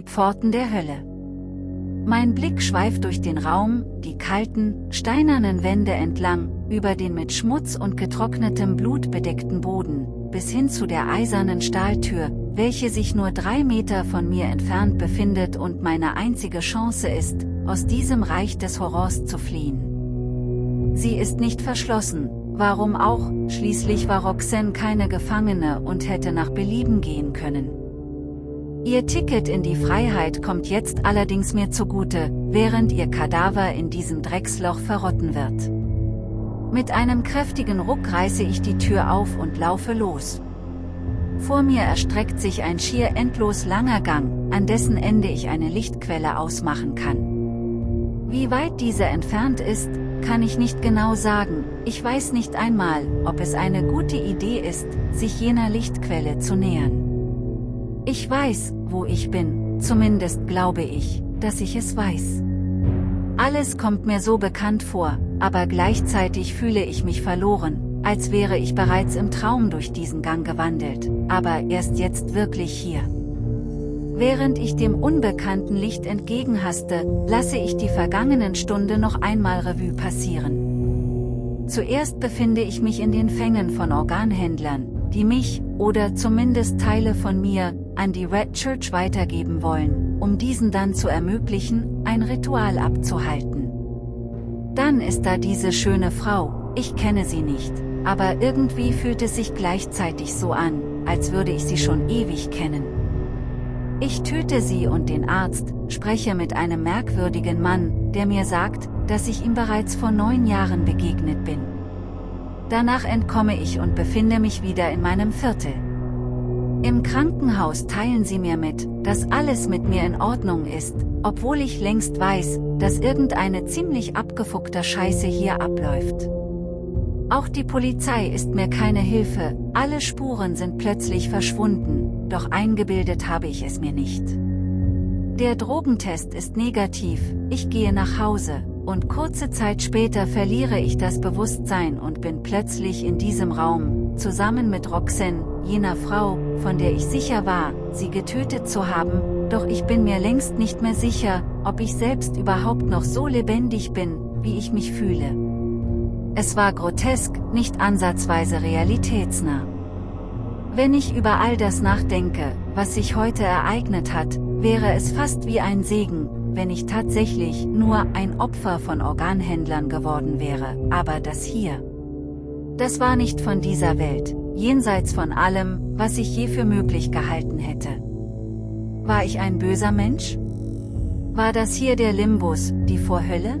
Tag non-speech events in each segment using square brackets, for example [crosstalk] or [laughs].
die Pforten der Hölle. Mein Blick schweift durch den Raum, die kalten, steinernen Wände entlang, über den mit Schmutz und getrocknetem Blut bedeckten Boden, bis hin zu der eisernen Stahltür, welche sich nur drei Meter von mir entfernt befindet und meine einzige Chance ist, aus diesem Reich des Horrors zu fliehen. Sie ist nicht verschlossen, warum auch, schließlich war Roxanne keine Gefangene und hätte nach Belieben gehen können. Ihr Ticket in die Freiheit kommt jetzt allerdings mir zugute, während ihr Kadaver in diesem Drecksloch verrotten wird. Mit einem kräftigen Ruck reiße ich die Tür auf und laufe los. Vor mir erstreckt sich ein schier endlos langer Gang, an dessen Ende ich eine Lichtquelle ausmachen kann. Wie weit diese entfernt ist, kann ich nicht genau sagen, ich weiß nicht einmal, ob es eine gute Idee ist, sich jener Lichtquelle zu nähern. Ich weiß, wo ich bin, zumindest glaube ich, dass ich es weiß. Alles kommt mir so bekannt vor, aber gleichzeitig fühle ich mich verloren, als wäre ich bereits im Traum durch diesen Gang gewandelt, aber erst jetzt wirklich hier. Während ich dem unbekannten Licht entgegenhaste, lasse ich die vergangenen Stunde noch einmal Revue passieren. Zuerst befinde ich mich in den Fängen von Organhändlern, die mich, oder zumindest Teile von mir, an die Red Church weitergeben wollen, um diesen dann zu ermöglichen, ein Ritual abzuhalten. Dann ist da diese schöne Frau, ich kenne sie nicht, aber irgendwie fühlt es sich gleichzeitig so an, als würde ich sie schon ewig kennen. Ich töte sie und den Arzt, spreche mit einem merkwürdigen Mann, der mir sagt, dass ich ihm bereits vor neun Jahren begegnet bin. Danach entkomme ich und befinde mich wieder in meinem Viertel. Im Krankenhaus teilen sie mir mit, dass alles mit mir in Ordnung ist, obwohl ich längst weiß, dass irgendeine ziemlich abgefuckter Scheiße hier abläuft. Auch die Polizei ist mir keine Hilfe, alle Spuren sind plötzlich verschwunden, doch eingebildet habe ich es mir nicht. Der Drogentest ist negativ, ich gehe nach Hause, und kurze Zeit später verliere ich das Bewusstsein und bin plötzlich in diesem Raum, zusammen mit Roxanne, jener Frau, von der ich sicher war, sie getötet zu haben, doch ich bin mir längst nicht mehr sicher, ob ich selbst überhaupt noch so lebendig bin, wie ich mich fühle. Es war grotesk, nicht ansatzweise realitätsnah. Wenn ich über all das nachdenke, was sich heute ereignet hat, wäre es fast wie ein Segen, wenn ich tatsächlich nur ein Opfer von Organhändlern geworden wäre, aber das hier. Das war nicht von dieser Welt, jenseits von allem, was ich je für möglich gehalten hätte. War ich ein böser Mensch? War das hier der Limbus, die Vorhölle?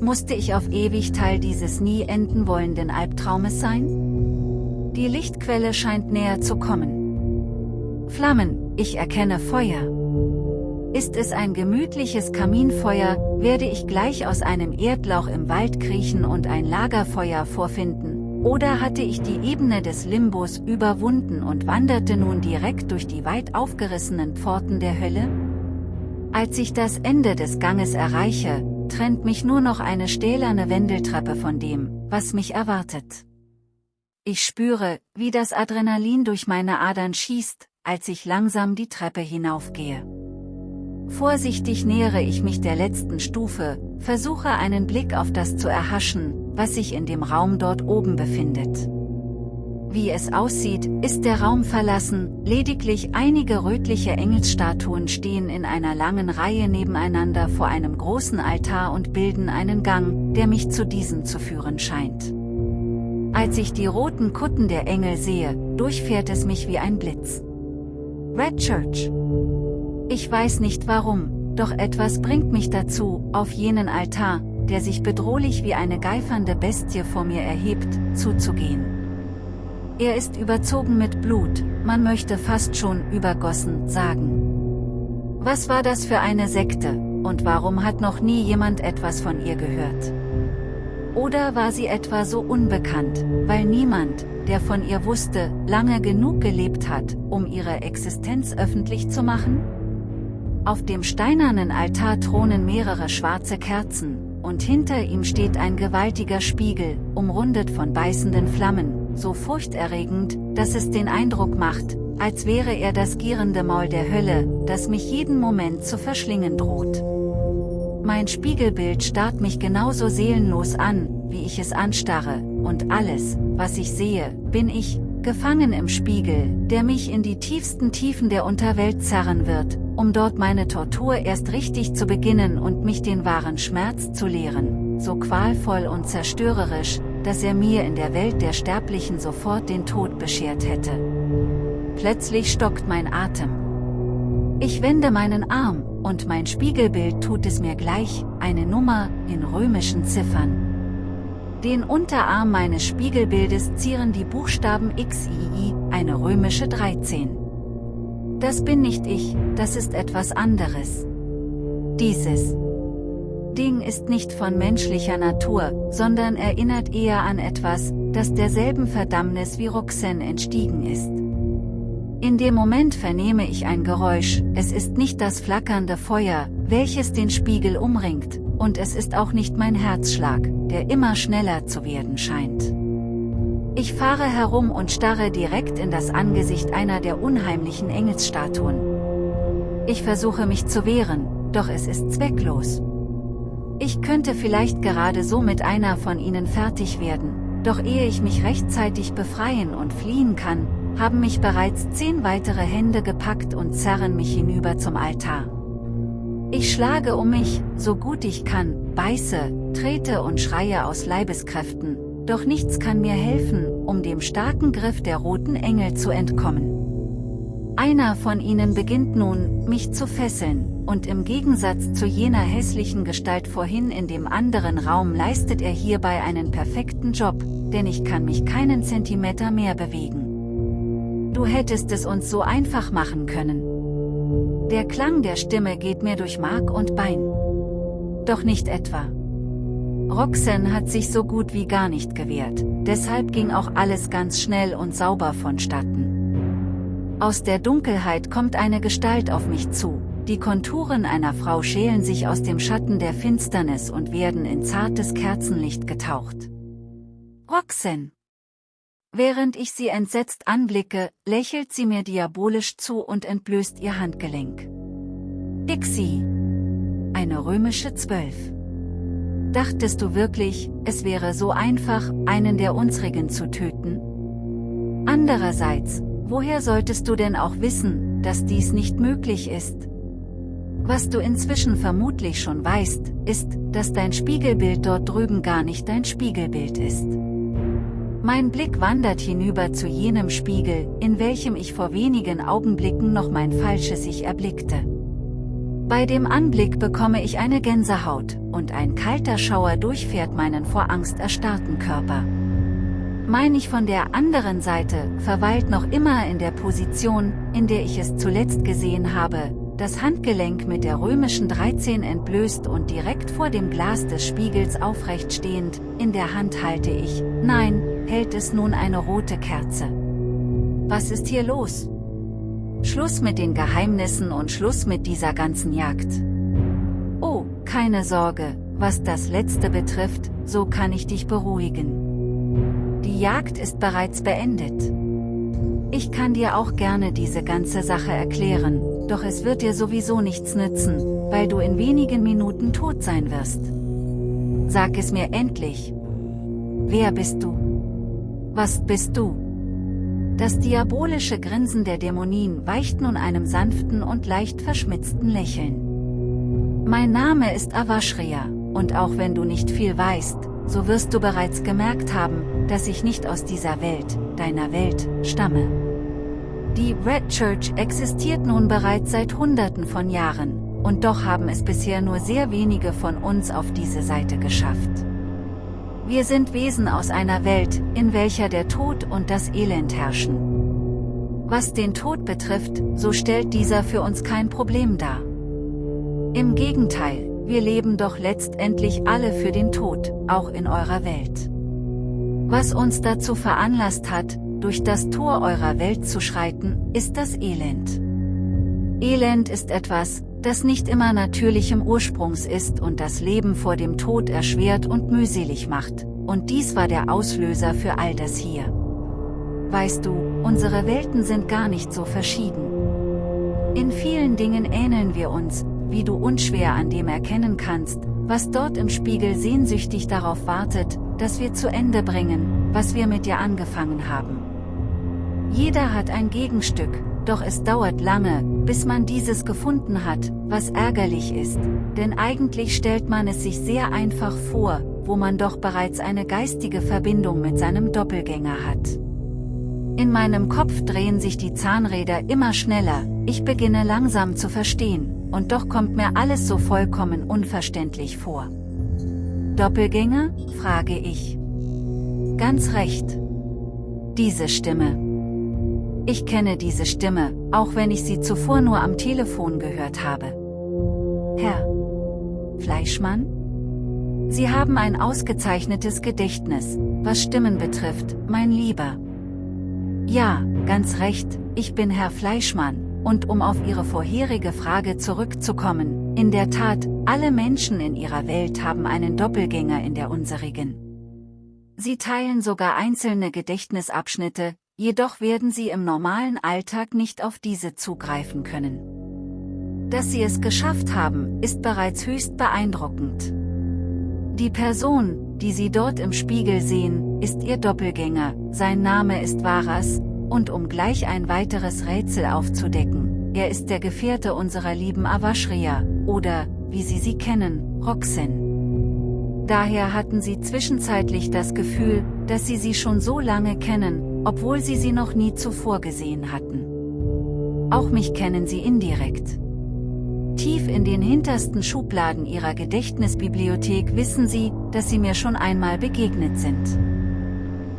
Musste ich auf ewig Teil dieses nie enden wollenden Albtraumes sein? Die Lichtquelle scheint näher zu kommen. Flammen, ich erkenne Feuer. Ist es ein gemütliches Kaminfeuer, werde ich gleich aus einem Erdloch im Wald kriechen und ein Lagerfeuer vorfinden, oder hatte ich die Ebene des Limbus überwunden und wanderte nun direkt durch die weit aufgerissenen Pforten der Hölle? Als ich das Ende des Ganges erreiche, trennt mich nur noch eine stählerne Wendeltreppe von dem, was mich erwartet. Ich spüre, wie das Adrenalin durch meine Adern schießt, als ich langsam die Treppe hinaufgehe. Vorsichtig nähere ich mich der letzten Stufe, versuche einen Blick auf das zu erhaschen, was sich in dem Raum dort oben befindet. Wie es aussieht, ist der Raum verlassen, lediglich einige rötliche Engelsstatuen stehen in einer langen Reihe nebeneinander vor einem großen Altar und bilden einen Gang, der mich zu diesem zu führen scheint. Als ich die roten Kutten der Engel sehe, durchfährt es mich wie ein Blitz. Red Church ich weiß nicht warum, doch etwas bringt mich dazu, auf jenen Altar, der sich bedrohlich wie eine geifernde Bestie vor mir erhebt, zuzugehen. Er ist überzogen mit Blut, man möchte fast schon übergossen sagen. Was war das für eine Sekte, und warum hat noch nie jemand etwas von ihr gehört? Oder war sie etwa so unbekannt, weil niemand, der von ihr wusste, lange genug gelebt hat, um ihre Existenz öffentlich zu machen? Auf dem steinernen Altar thronen mehrere schwarze Kerzen, und hinter ihm steht ein gewaltiger Spiegel, umrundet von beißenden Flammen, so furchterregend, dass es den Eindruck macht, als wäre er das gierende Maul der Hölle, das mich jeden Moment zu verschlingen droht. Mein Spiegelbild starrt mich genauso seelenlos an, wie ich es anstarre, und alles, was ich sehe, bin ich, gefangen im Spiegel, der mich in die tiefsten Tiefen der Unterwelt zerren wird, um dort meine Tortur erst richtig zu beginnen und mich den wahren Schmerz zu lehren, so qualvoll und zerstörerisch, dass er mir in der Welt der Sterblichen sofort den Tod beschert hätte. Plötzlich stockt mein Atem. Ich wende meinen Arm, und mein Spiegelbild tut es mir gleich, eine Nummer, in römischen Ziffern. Den Unterarm meines Spiegelbildes zieren die Buchstaben XII, eine römische 13. Das bin nicht ich, das ist etwas anderes. Dieses Ding ist nicht von menschlicher Natur, sondern erinnert eher an etwas, das derselben Verdammnis wie Roxanne entstiegen ist. In dem Moment vernehme ich ein Geräusch, es ist nicht das flackernde Feuer, welches den Spiegel umringt, und es ist auch nicht mein Herzschlag, der immer schneller zu werden scheint. Ich fahre herum und starre direkt in das Angesicht einer der unheimlichen Engelsstatuen. Ich versuche mich zu wehren, doch es ist zwecklos. Ich könnte vielleicht gerade so mit einer von ihnen fertig werden, doch ehe ich mich rechtzeitig befreien und fliehen kann, haben mich bereits zehn weitere Hände gepackt und zerren mich hinüber zum Altar. Ich schlage um mich, so gut ich kann, beiße, trete und schreie aus Leibeskräften, doch nichts kann mir helfen, um dem starken Griff der roten Engel zu entkommen. Einer von ihnen beginnt nun, mich zu fesseln, und im Gegensatz zu jener hässlichen Gestalt vorhin in dem anderen Raum leistet er hierbei einen perfekten Job, denn ich kann mich keinen Zentimeter mehr bewegen. Du hättest es uns so einfach machen können. Der Klang der Stimme geht mir durch Mark und Bein. Doch nicht etwa. Roxanne hat sich so gut wie gar nicht gewehrt, deshalb ging auch alles ganz schnell und sauber vonstatten. Aus der Dunkelheit kommt eine Gestalt auf mich zu, die Konturen einer Frau schälen sich aus dem Schatten der Finsternis und werden in zartes Kerzenlicht getaucht. Roxanne! Während ich sie entsetzt anblicke, lächelt sie mir diabolisch zu und entblößt ihr Handgelenk. Dixie. Eine römische Zwölf. Dachtest du wirklich, es wäre so einfach, einen der unsrigen zu töten? Andererseits, woher solltest du denn auch wissen, dass dies nicht möglich ist? Was du inzwischen vermutlich schon weißt, ist, dass dein Spiegelbild dort drüben gar nicht dein Spiegelbild ist. Mein Blick wandert hinüber zu jenem Spiegel, in welchem ich vor wenigen Augenblicken noch mein falsches Ich erblickte. Bei dem Anblick bekomme ich eine Gänsehaut, und ein kalter Schauer durchfährt meinen vor Angst erstarrten Körper. Mein ich von der anderen Seite, verweilt noch immer in der Position, in der ich es zuletzt gesehen habe, das Handgelenk mit der römischen 13 entblößt und direkt vor dem Glas des Spiegels aufrecht stehend, in der Hand halte ich, nein, hält es nun eine rote Kerze. Was ist hier los? Schluss mit den Geheimnissen und Schluss mit dieser ganzen Jagd. Keine Sorge, was das Letzte betrifft, so kann ich dich beruhigen. Die Jagd ist bereits beendet. Ich kann dir auch gerne diese ganze Sache erklären, doch es wird dir sowieso nichts nützen, weil du in wenigen Minuten tot sein wirst. Sag es mir endlich. Wer bist du? Was bist du? Das diabolische Grinsen der Dämonien weicht nun einem sanften und leicht verschmitzten Lächeln. Mein Name ist Avashria, und auch wenn du nicht viel weißt, so wirst du bereits gemerkt haben, dass ich nicht aus dieser Welt, deiner Welt, stamme. Die Red Church existiert nun bereits seit Hunderten von Jahren, und doch haben es bisher nur sehr wenige von uns auf diese Seite geschafft. Wir sind Wesen aus einer Welt, in welcher der Tod und das Elend herrschen. Was den Tod betrifft, so stellt dieser für uns kein Problem dar. Im Gegenteil, wir leben doch letztendlich alle für den Tod, auch in eurer Welt. Was uns dazu veranlasst hat, durch das Tor eurer Welt zu schreiten, ist das Elend. Elend ist etwas, das nicht immer natürlichem Ursprungs ist und das Leben vor dem Tod erschwert und mühselig macht, und dies war der Auslöser für all das hier. weißt du, unsere Welten sind gar nicht so verschieden. In vielen Dingen ähneln wir uns, wie du unschwer an dem erkennen kannst, was dort im Spiegel sehnsüchtig darauf wartet, dass wir zu Ende bringen, was wir mit dir angefangen haben. Jeder hat ein Gegenstück, doch es dauert lange, bis man dieses gefunden hat, was ärgerlich ist, denn eigentlich stellt man es sich sehr einfach vor, wo man doch bereits eine geistige Verbindung mit seinem Doppelgänger hat. In meinem Kopf drehen sich die Zahnräder immer schneller, ich beginne langsam zu verstehen, und doch kommt mir alles so vollkommen unverständlich vor. Doppelgänger? frage ich. Ganz recht. Diese Stimme. Ich kenne diese Stimme, auch wenn ich sie zuvor nur am Telefon gehört habe. Herr Fleischmann? Sie haben ein ausgezeichnetes Gedächtnis, was Stimmen betrifft, mein Lieber. Ja, ganz recht, ich bin Herr Fleischmann, und um auf Ihre vorherige Frage zurückzukommen, in der Tat, alle Menschen in ihrer Welt haben einen Doppelgänger in der unserigen. Sie teilen sogar einzelne Gedächtnisabschnitte, jedoch werden sie im normalen Alltag nicht auf diese zugreifen können. Dass sie es geschafft haben, ist bereits höchst beeindruckend. Die Person, die sie dort im Spiegel sehen, ist ihr Doppelgänger, sein Name ist Varas, und um gleich ein weiteres Rätsel aufzudecken, er ist der Gefährte unserer lieben Avashria, oder, wie sie sie kennen, Roxen. Daher hatten sie zwischenzeitlich das Gefühl, dass sie sie schon so lange kennen, obwohl sie sie noch nie zuvor gesehen hatten. Auch mich kennen sie indirekt. Tief in den hintersten Schubladen ihrer Gedächtnisbibliothek wissen sie, dass sie mir schon einmal begegnet sind.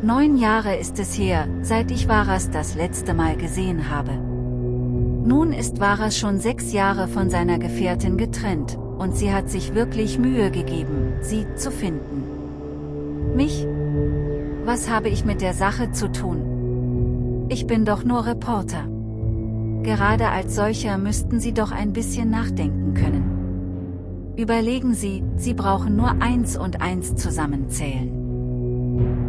Neun Jahre ist es her, seit ich Varas das letzte Mal gesehen habe. Nun ist Varas schon sechs Jahre von seiner Gefährtin getrennt, und sie hat sich wirklich Mühe gegeben, sie zu finden. Mich, was habe ich mit der Sache zu tun? Ich bin doch nur Reporter. Gerade als solcher müssten Sie doch ein bisschen nachdenken können. Überlegen Sie, Sie brauchen nur eins und eins zusammenzählen.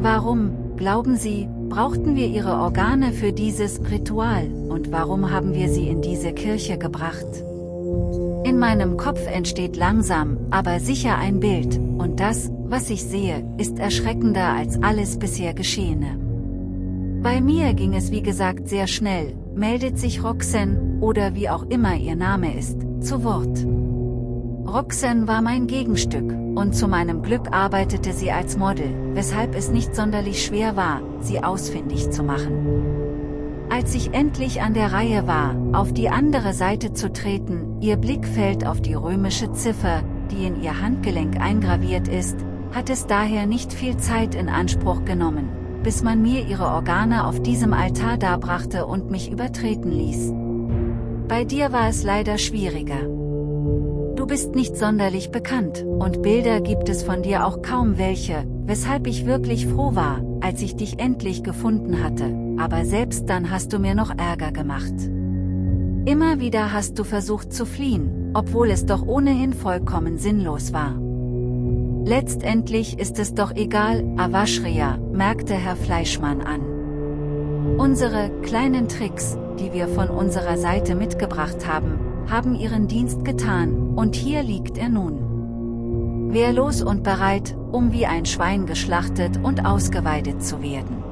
Warum, glauben Sie, brauchten wir Ihre Organe für dieses Ritual, und warum haben wir sie in diese Kirche gebracht? In meinem Kopf entsteht langsam, aber sicher ein Bild, und das, was ich sehe, ist erschreckender als alles bisher Geschehene. Bei mir ging es wie gesagt sehr schnell, meldet sich Roxanne, oder wie auch immer ihr Name ist, zu Wort. Roxanne war mein Gegenstück, und zu meinem Glück arbeitete sie als Model, weshalb es nicht sonderlich schwer war, sie ausfindig zu machen. Als ich endlich an der Reihe war, auf die andere Seite zu treten, ihr Blick fällt auf die römische Ziffer, die in ihr Handgelenk eingraviert ist, hat es daher nicht viel Zeit in Anspruch genommen, bis man mir ihre Organe auf diesem Altar darbrachte und mich übertreten ließ. Bei dir war es leider schwieriger. Bist nicht sonderlich bekannt, und Bilder gibt es von dir auch kaum welche, weshalb ich wirklich froh war, als ich dich endlich gefunden hatte, aber selbst dann hast du mir noch Ärger gemacht. Immer wieder hast du versucht zu fliehen, obwohl es doch ohnehin vollkommen sinnlos war. Letztendlich ist es doch egal, Avashria, merkte Herr Fleischmann an. Unsere kleinen Tricks, die wir von unserer Seite mitgebracht haben, haben ihren Dienst getan, und hier liegt er nun. Wehrlos und bereit, um wie ein Schwein geschlachtet und ausgeweidet zu werden.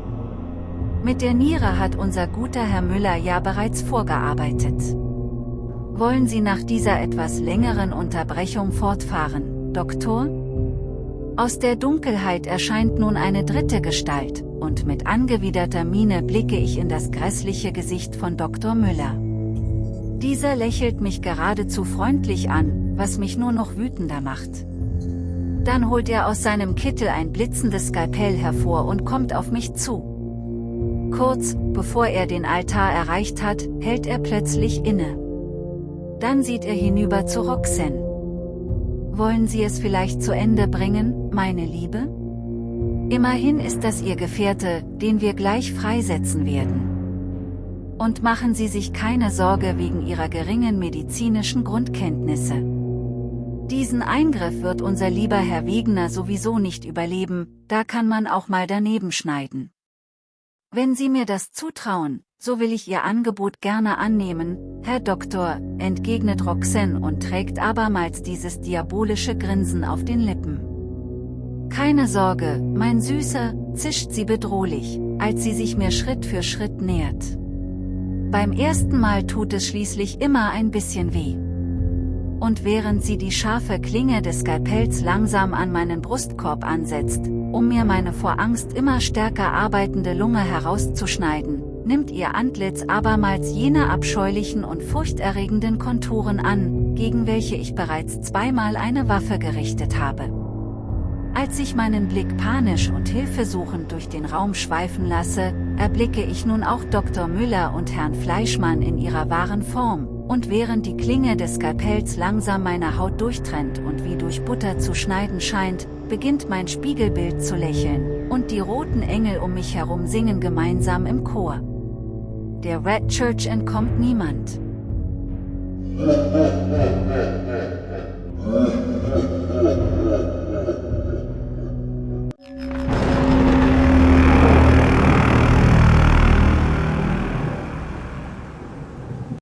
Mit der Niere hat unser guter Herr Müller ja bereits vorgearbeitet. Wollen Sie nach dieser etwas längeren Unterbrechung fortfahren, Doktor? Aus der Dunkelheit erscheint nun eine dritte Gestalt, und mit angewiderter Miene blicke ich in das grässliche Gesicht von Dr. Müller. Dieser lächelt mich geradezu freundlich an, was mich nur noch wütender macht. Dann holt er aus seinem Kittel ein blitzendes Skalpell hervor und kommt auf mich zu. Kurz, bevor er den Altar erreicht hat, hält er plötzlich inne. Dann sieht er hinüber zu Roxanne. Wollen Sie es vielleicht zu Ende bringen, meine Liebe? Immerhin ist das Ihr Gefährte, den wir gleich freisetzen werden. Und machen Sie sich keine Sorge wegen Ihrer geringen medizinischen Grundkenntnisse. Diesen Eingriff wird unser lieber Herr Wegener sowieso nicht überleben, da kann man auch mal daneben schneiden. Wenn Sie mir das zutrauen, so will ich Ihr Angebot gerne annehmen, Herr Doktor, entgegnet Roxanne und trägt abermals dieses diabolische Grinsen auf den Lippen. Keine Sorge, mein Süßer, zischt sie bedrohlich, als sie sich mir Schritt für Schritt nähert. Beim ersten Mal tut es schließlich immer ein bisschen weh. Und während sie die scharfe Klinge des Skalpells langsam an meinen Brustkorb ansetzt, um mir meine vor Angst immer stärker arbeitende Lunge herauszuschneiden, nimmt ihr Antlitz abermals jene abscheulichen und furchterregenden Konturen an, gegen welche ich bereits zweimal eine Waffe gerichtet habe. Als ich meinen Blick panisch und hilfesuchend durch den Raum schweifen lasse, erblicke ich nun auch Dr. Müller und Herrn Fleischmann in ihrer wahren Form, und während die Klinge des Skalpells langsam meine Haut durchtrennt und wie durch Butter zu schneiden scheint, beginnt mein Spiegelbild zu lächeln, und die roten Engel um mich herum singen gemeinsam im Chor. Der Red Church entkommt niemand. [laughs]